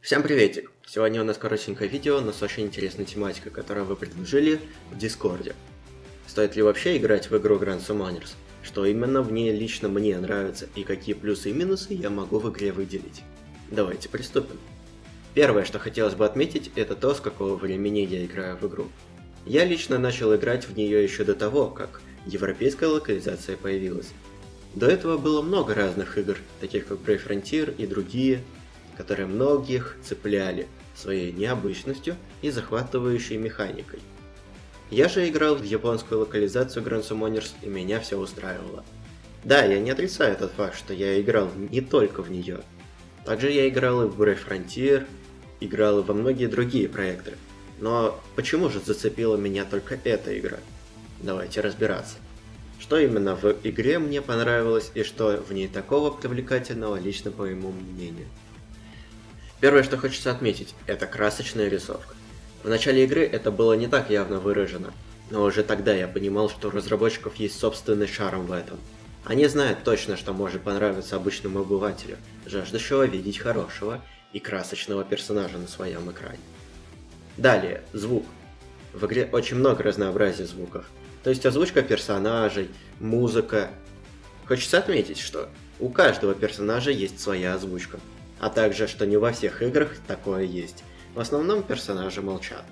Всем приветик! Сегодня у нас коротенькое видео, но с очень интересной тематикой, которую вы предложили в Дискорде. Стоит ли вообще играть в игру Grand Summoners? Что именно в ней лично мне нравится и какие плюсы и минусы я могу в игре выделить? Давайте приступим. Первое, что хотелось бы отметить, это то, с какого времени я играю в игру. Я лично начал играть в нее еще до того, как европейская локализация появилась. До этого было много разных игр, таких как Brave Frontier и другие, которые многих цепляли своей необычностью и захватывающей механикой. Я же играл в японскую локализацию Grand Summoners и меня все устраивало. Да, я не отрицаю этот факт, что я играл не только в нее. Также я играл и в Brave Frontier, играл и во многие другие проекты. Но почему же зацепила меня только эта игра? Давайте разбираться. Что именно в игре мне понравилось и что в ней такого привлекательного лично по моему мнению. Первое, что хочется отметить, это красочная рисовка. В начале игры это было не так явно выражено, но уже тогда я понимал, что у разработчиков есть собственный шарм в этом. Они знают точно, что может понравиться обычному обывателю, жаждущего видеть хорошего и красочного персонажа на своем экране. Далее, звук. В игре очень много разнообразия звуков, то есть озвучка персонажей, музыка. Хочется отметить, что у каждого персонажа есть своя озвучка, а также, что не во всех играх такое есть. В основном персонажи молчат.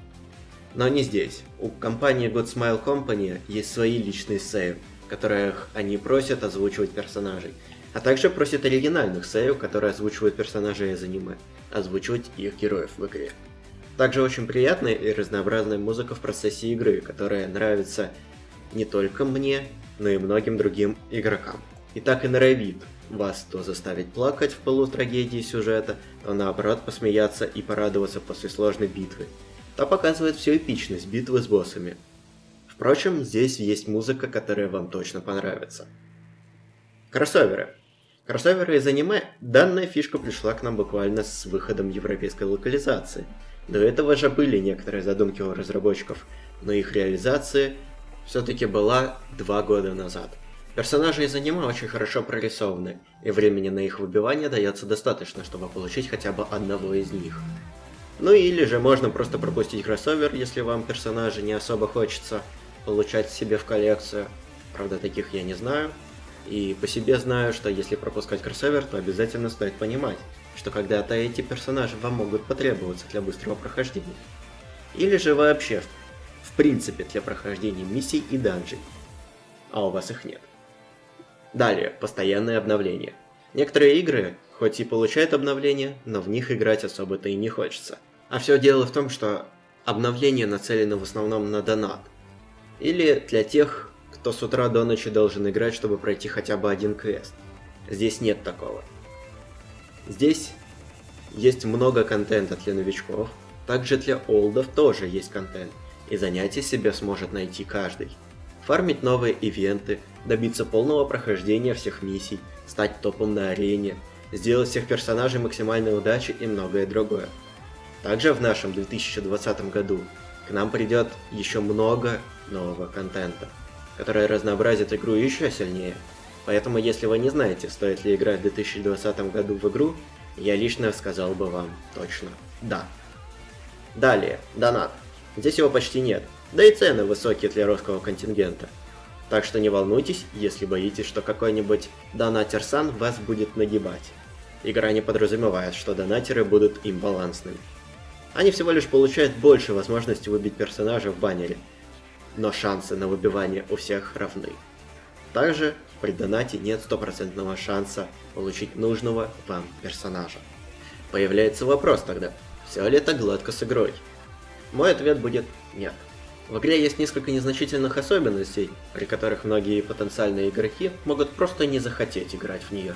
Но не здесь. У компании Good Smile Company есть свои личные сейвы, которых они просят озвучивать персонажей, а также просят оригинальных сейв, которые озвучивают персонажей из аниме, озвучивать их героев в игре. Также очень приятная и разнообразная музыка в процессе игры, которая нравится не только мне, но и многим другим игрокам. И так и норовит вас то заставить плакать в полу трагедии сюжета, то наоборот посмеяться и порадоваться после сложной битвы, то показывает всю эпичность битвы с боссами. Впрочем, здесь есть музыка, которая вам точно понравится. Кроссоверы. Кроссоверы из аниме, данная фишка пришла к нам буквально с выходом европейской локализации. До этого же были некоторые задумки у разработчиков, но их реализация все-таки была два года назад. Персонажи из аниме очень хорошо прорисованы, и времени на их выбивание дается достаточно, чтобы получить хотя бы одного из них. Ну или же можно просто пропустить кроссовер, если вам персонажи не особо хочется получать себе в коллекцию. Правда, таких я не знаю. И по себе знаю, что если пропускать кроссовер, то обязательно стоит понимать, что когда-то эти персонажи вам могут потребоваться для быстрого прохождения. Или же вообще в принципе для прохождения миссий и данжей, а у вас их нет. Далее, постоянные обновления. Некоторые игры, хоть и получают обновления, но в них играть особо-то и не хочется. А все дело в том, что обновления нацелены в основном на донат. Или для тех, кто с утра до ночи должен играть, чтобы пройти хотя бы один квест. Здесь нет такого. Здесь есть много контента для новичков, также для олдов тоже есть контент и занятий себе сможет найти каждый. Фармить новые ивенты, добиться полного прохождения всех миссий, стать топом на арене, сделать всех персонажей максимальной удачи и многое другое. Также в нашем 2020 году к нам придет еще много нового контента, который разнообразит игру еще сильнее. Поэтому если вы не знаете, стоит ли играть в 2020 году в игру, я лично сказал бы вам точно да. Далее, донат. Здесь его почти нет, да и цены высокие для русского контингента. Так что не волнуйтесь, если боитесь, что какой-нибудь донатер-сан вас будет нагибать. Игра не подразумевает, что донатеры будут имбалансными. Они всего лишь получают больше возможности выбить персонажа в баннере, но шансы на выбивание у всех равны. Также при донате нет стопроцентного шанса получить нужного вам персонажа. Появляется вопрос тогда, все ли это гладко с игрой? Мой ответ будет нет. В игре есть несколько незначительных особенностей, при которых многие потенциальные игроки могут просто не захотеть играть в нее.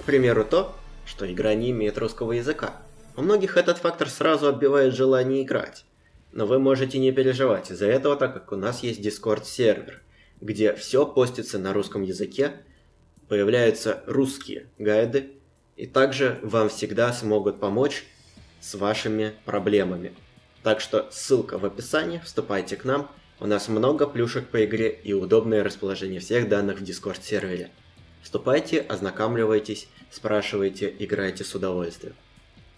К примеру то, что игра не имеет русского языка. У многих этот фактор сразу отбивает желание играть. Но вы можете не переживать из-за этого, так как у нас есть Discord сервер, где все постится на русском языке, появляются русские гайды, и также вам всегда смогут помочь с вашими проблемами. Так что ссылка в описании, вступайте к нам, у нас много плюшек по игре и удобное расположение всех данных в Discord сервере. Вступайте, ознакомливайтесь, спрашивайте, играйте с удовольствием.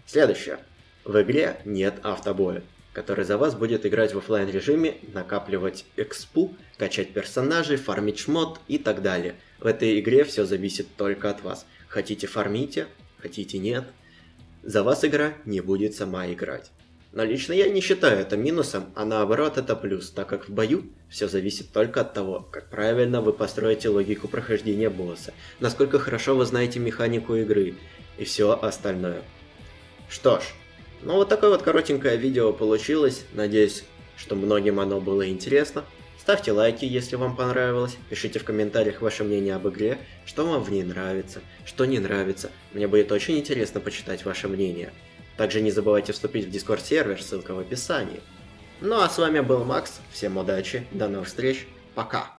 Следующее. В игре нет автобоя, который за вас будет играть в оффлайн режиме, накапливать экспу, качать персонажей, фармить шмот и так далее. В этой игре все зависит только от вас. Хотите фармите, хотите нет. За вас игра не будет сама играть. Но лично я не считаю это минусом, а наоборот это плюс, так как в бою все зависит только от того, как правильно вы построите логику прохождения босса, насколько хорошо вы знаете механику игры и все остальное. Что ж, ну вот такое вот коротенькое видео получилось, надеюсь, что многим оно было интересно. Ставьте лайки, если вам понравилось, пишите в комментариях ваше мнение об игре, что вам в ней нравится, что не нравится, мне будет очень интересно почитать ваше мнение. Также не забывайте вступить в Discord сервер, ссылка в описании. Ну а с вами был Макс, всем удачи, до новых встреч, пока!